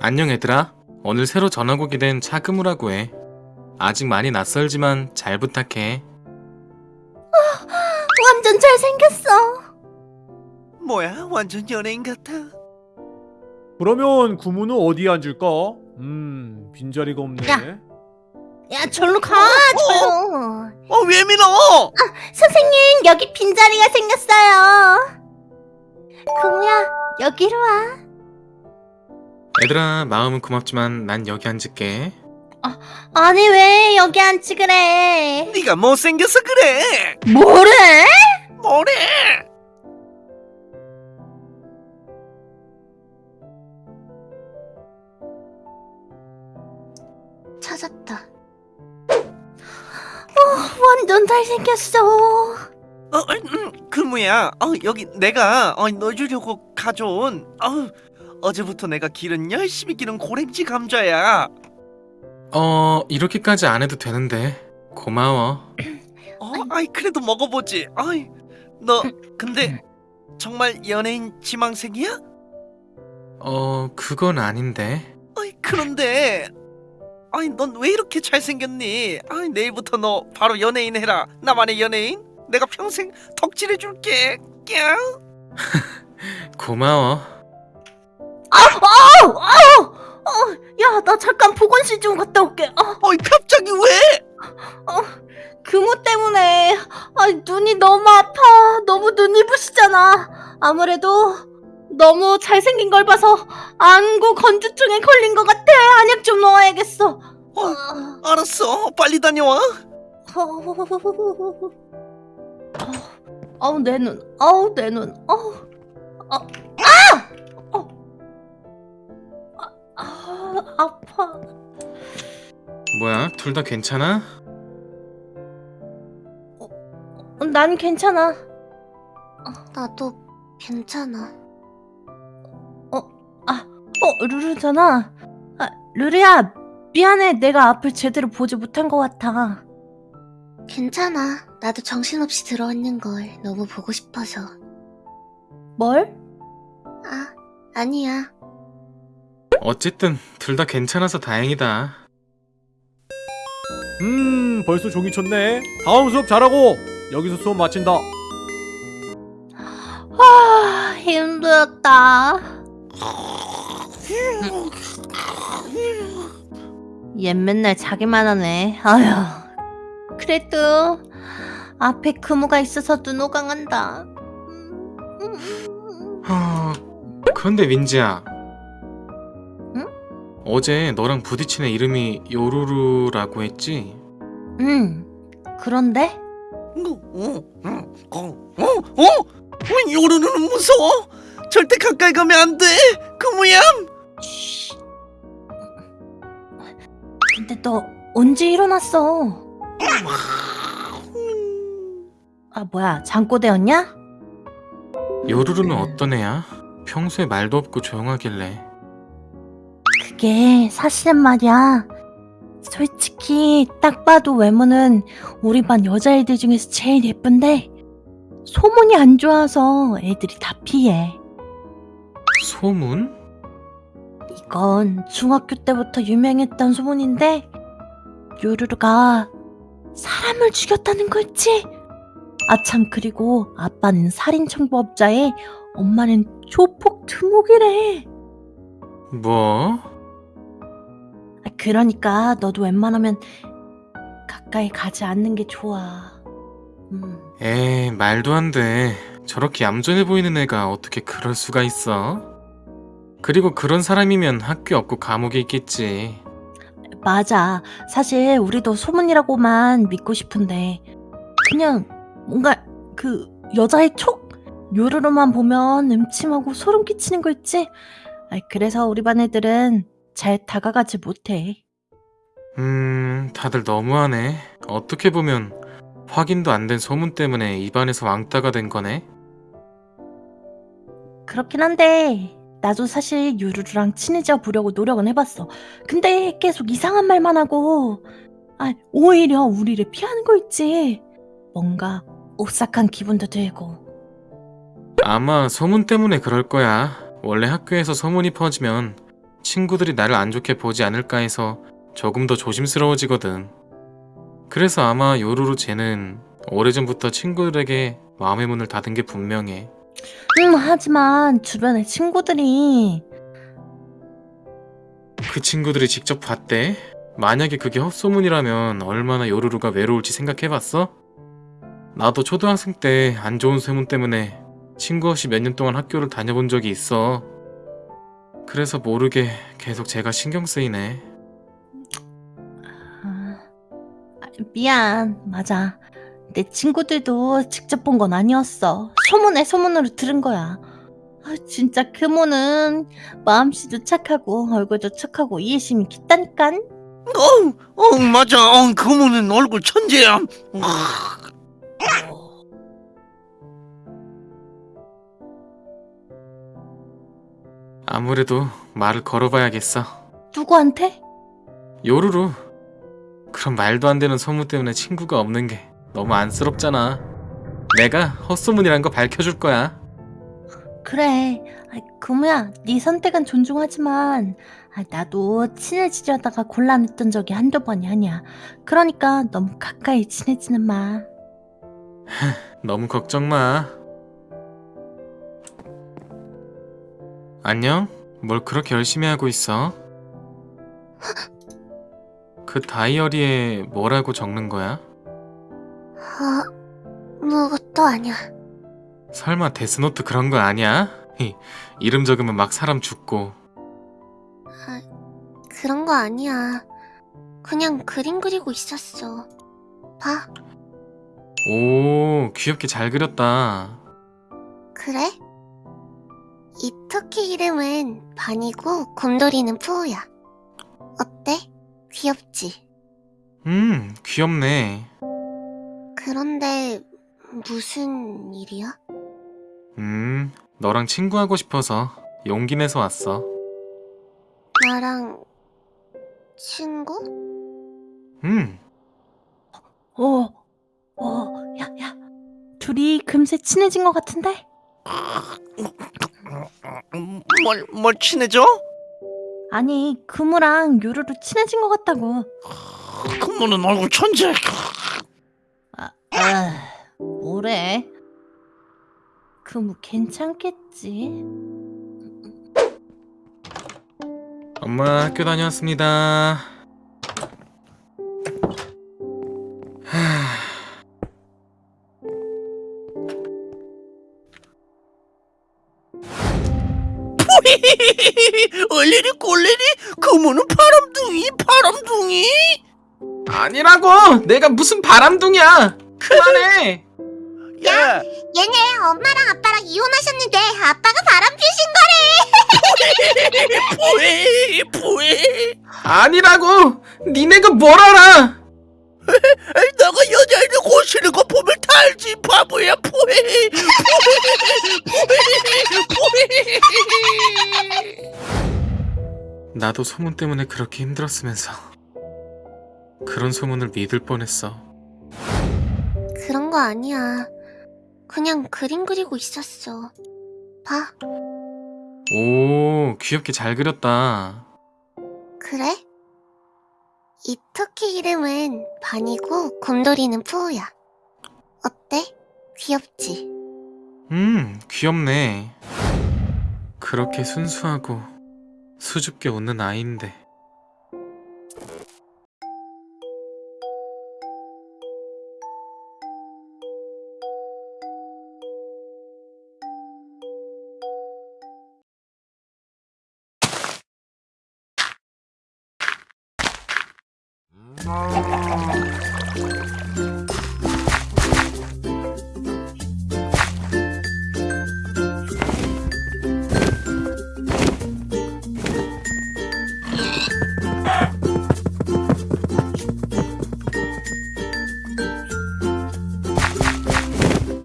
안녕 얘들아. 오늘 새로 전학 오게 된 차금우라고 해. 아직 많이 낯설지만 잘 부탁해. 완전 잘생겼어. 뭐야 완전 연예인 같아 그러면 구무는 어디에 앉을까? 음, 빈자리가 없네. 야. 야, 절로 가, 절로. 어왜 밀어 선생님, 여기 빈자리가 생겼어요. 금우야, 여기로 와. 얘들아 마음은 고맙지만 난 여기 앉을게. 아니, 왜 여기 앉지 그래? 네가 못생겨서 그래 뭐래? 뭐래 찾았다. 어, 완전 잘생겼어. 어, 음, 금우야 어, 여기 내가 어, 너 주려고 가져온 어, 어제부터 내가 기른 열심히 기른 고랭지 감자야 어 이렇게까지 안 해도 되는데 고마워. 어, 아이 그래도 먹어보지 아이 너 근데 정말 연예인 지망생이야? 어 그건 아닌데. 아이 그런데 아이 넌왜 이렇게 잘생겼니? 아이 내일부터 너 바로 연예인 해라 나만의 연예인 내가 평생 덕질해 줄게 꺄 고마워. 아우, 아우, 어, 야, 나 잠깐 보건실 좀 갔다 올게. 어, 어이 갑자기 왜? 금우 때문에 아, 눈이 너무 아파. 너무 눈이 부시잖아. 아무래도 너무 잘생긴 걸 봐서 안구 건조증에 걸린 것 같아. 안약 좀 넣어야겠어. 어, 알았어 빨리 다녀와 아우 내 눈, 아우 내 눈, 아우, 아, 아, 아, 아파. 뭐야 둘 다 괜찮아? 난 괜찮아. 나도 괜찮아. 어, 아, 어, 루루잖아. 아, 루루야, 미안해. 내가 앞을 제대로 보지 못한 것 같아. 괜찮아. 나도 정신없이 들어왔는 걸 너무 보고 싶어서. 뭘? 아, 아니야. 어쨌든 둘 다 괜찮아서 다행이다. 음, 벌써 종이 쳤네. 다음 수업 잘하고 여기서 수업 마친다. 아, 힘들었다. 얘 맨날 자기만 하네. 아휴. 그래도 앞에 금우가 있어서 눈 오강한다. 하... 그런데 민지야. 응? 어제 너랑 부딪힌 애 이름이 요루루라고 했지? 응. 그런데 어, 어, 어, 어? 왜 요루루는 무서워? 절대 가까이 가면 안 돼. 금우야. 쉬. 근데 너 언제 일어났어? 아 뭐야 잠꼬대였냐? 요루루는 어떤 애야? 평소에 말도 없고 조용하길래. 그게 사실은 말이야. 솔직히 딱 봐도 외모는 우리 반 여자애들 중에서 제일 예쁜데 소문이 안 좋아서 애들이 다 피해. 소문? 이건 중학교 때부터 유명했던 소문인데 요루루가 사람을 죽였다는 거 있지? 아참 그리고 아빠는 살인청부업자에 엄마는 조폭 두목이래. 뭐? 아, 그러니까 너도 웬만하면 가까이 가지 않는 게 좋아. 음. 에이, 말도 안 돼. 저렇게 얌전해 보이는 애가 어떻게 그럴 수가 있어? 그리고 그런 사람이면 학교 없고 감옥에 있겠지. 맞아. 사실 우리도 소문이라고만 믿고 싶은데 그냥 뭔가 그 여자의 촉 요루루만 보면 음침하고 소름 끼치는 거 있지? 아, 그래서 우리 반 애들은 잘 다가가지 못해. 음, 다들 너무하네. 어떻게 보면 확인도 안 된 소문 때문에 입안에서 왕따가 된 거네. 그렇긴 한데 나도 사실 요루루랑 친해져 보려고 노력은 해봤어. 근데 계속 이상한 말만 하고 아 오히려 우리를 피하는 거 있지. 뭔가 오싹한 기분도 들고. 아마 소문 때문에 그럴 거야. 원래 학교에서 소문이 퍼지면 친구들이 나를 안 좋게 보지 않을까 해서 조금 더 조심스러워지거든. 그래서 아마 요루루 쟤는 오래전부터 친구들에게 마음의 문을 닫은 게 분명해. 음, 하지만 주변에 친구들이 그 친구들이 직접 봤대? 만약에 그게 헛소문이라면 얼마나 요루루가 외로울지 생각해봤어? 나도 초등학생 때 안 좋은 소문 때문에 친구 없이 몇 년 동안 학교를 다녀본 적이 있어. 그래서 모르게 계속 제가 신경 쓰이네. 아, 아, 미안. 맞아. 내 친구들도 직접 본 건 아니었어. 소문에 소문으로 들은 거야. 아, 진짜 그모는 마음씨도 착하고 얼굴도 착하고 이해심이 깊다니깐. 어, 어 맞아. 어, 그모는 얼굴 천재야. 아무래도 말을 걸어봐야겠어. 누구한테? 요루루. 그런 말도 안 되는 소문 때문에 친구가 없는 게 너무 안쓰럽잖아. 내가 헛소문이란 거 밝혀줄 거야. 그래. 아, 그모야, 네 선택은 존중하지만 아, 나도 친해지려다가 곤란했던 적이 한두 번이 아니야. 그러니까 너무 가까이 친해지는 마. 너무 걱정 마. 안녕? 뭘 그렇게 열심히 하고 있어? 그 다이어리에 뭐라고 적는 거야? 어, 무것도 아니야. 설마 데스노트 그런 거 아니야? 히, 이름 적으면 막 사람 죽고. 그런 거 아니야. 그냥 그림 그리고 있었어. 봐, 오, 귀엽게 잘 그렸다. 그래? 이 토끼 이름은 반이고 곰돌이는 푸우야. 어때? 귀엽지? 음, 귀엽네. 그런데 무슨 일이야? 음, 너랑 친구하고 싶어서 용기 내서 왔어. 나랑 친구? 음, 어, 어, 야, 야. 둘이 금세 친해진 것 같은데? 뭘, 뭘 친해져? 아니, 금우랑 요루루 친해진 것 같다고. 그모는 얼굴 천재. 아, 아 뭐래? 금우 괜찮겠지? 엄마 학교 다녀왔습니다. 하, 얼레리 꼴레리 그모는 바람둥이 바람둥이. 아니라고! 내가 무슨 바람둥이야! 그만해! 야, 얘네 엄마랑 아빠랑 이혼하셨는데 아빠가 바람 피신 뭐해 뭐해? 아니라고! 니네가 뭘 알아! 너가 여자애를 고시는 거 보면 다 알지 바보야 포해 포해 나도 소문 때문에 그렇게 힘들었으면서 그런 소문을 믿을 뻔했어. 그런 거 아니야. 그냥 그림 그리고 있었어. 봐, 오, 귀엽게 잘 그렸다. 그래? 이 토끼 이름은 반이고 곰돌이는 푸우야. 어때? 귀엽지? 음, 귀엽네. 그렇게 순수하고 수줍게 웃는 아이인데.